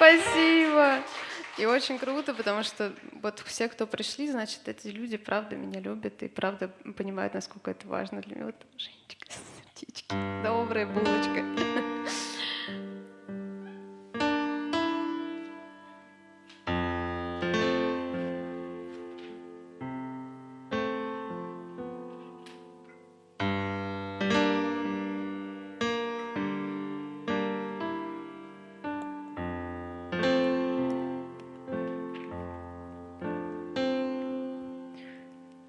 Спасибо. И очень круто, потому что вот все, кто пришли, значит, эти люди правда меня любят и правда понимают, насколько это важно для меня. Вот Женечка, сердечки, добрая булочка.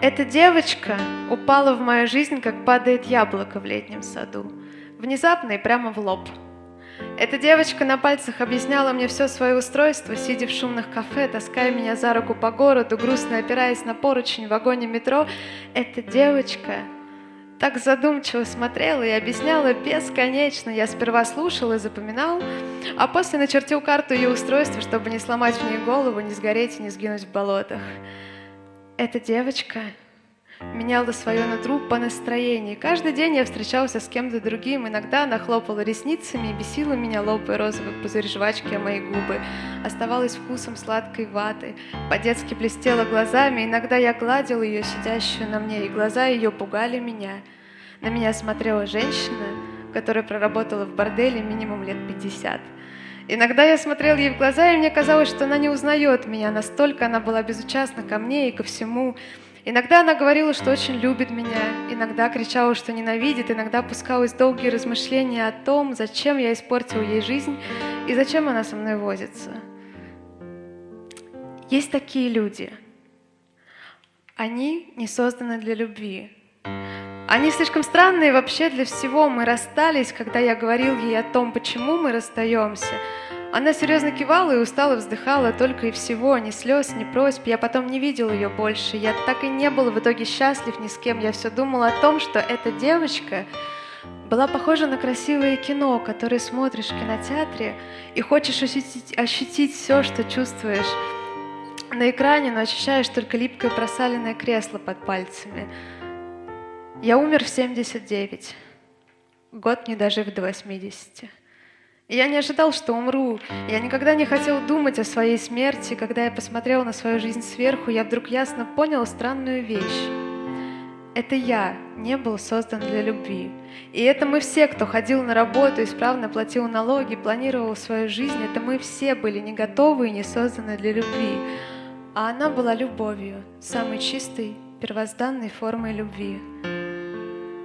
Эта девочка упала в мою жизнь, как падает яблоко в летнем саду. Внезапно и прямо в лоб. Эта девочка на пальцах объясняла мне все свое устройство, сидя в шумных кафе, таская меня за руку по городу, грустно опираясь на поручень в вагоне метро. Эта девочка так задумчиво смотрела и объясняла бесконечно. Я сперва слушал и запоминал, а после начертил карту ее устройства, чтобы не сломать в ней голову, не сгореть и не сгинуть в болотах. Эта девочка меняла свое нутру по настроению. Каждый день я встречался с кем-то другим. Иногда она хлопала ресницами и бесила меня, лопая розовый пузырь жвачки о мои губы. Оставалась вкусом сладкой ваты. По-детски блестела глазами. Иногда я гладил ее, сидящую на мне, и глаза ее пугали меня. На меня смотрела женщина, которая проработала в борделе минимум лет пятьдесят. Иногда я смотрел ей в глаза, и мне казалось, что она не узнает меня, настолько она была безучастна ко мне и ко всему. Иногда она говорила, что очень любит меня, иногда кричала, что ненавидит, иногда пускалась долгие размышления о том, зачем я испортил ей жизнь и зачем она со мной возится. Есть такие люди. Они не созданы для любви. Они слишком странные вообще для всего. Мы расстались, когда я говорил ей о том, почему мы расстаемся. Она серьезно кивала и устало вздыхала только и всего, ни слез, ни просьб. Я потом не видел ее больше. Я так и не был в итоге счастлив ни с кем. Я все думал о том, что эта девочка была похожа на красивое кино, которое смотришь в кинотеатре и хочешь ощутить, ощутить все, что чувствуешь на экране, но ощущаешь только липкое просаленное кресло под пальцами. Я умер в 79, год не дожив до 80. Я не ожидал, что умру. Я никогда не хотел думать о своей смерти. Когда я посмотрел на свою жизнь сверху, я вдруг ясно понял странную вещь. Это я не был создан для любви. И это мы все, кто ходил на работу, исправно платил налоги, планировал свою жизнь, это мы все были не готовы и не созданы для любви. А она была любовью, самой чистой, первозданной формой любви.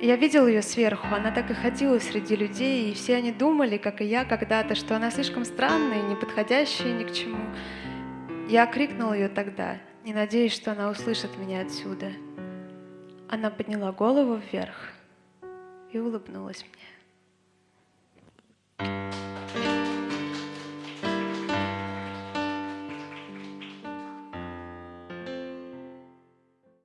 Я видел ее сверху, она так и ходила среди людей, и все они думали, как и я когда-то, что она слишком странная, неподходящая ни к чему. Я крикнул ее тогда, не надеясь, что она услышит меня отсюда. Она подняла голову вверх и улыбнулась мне.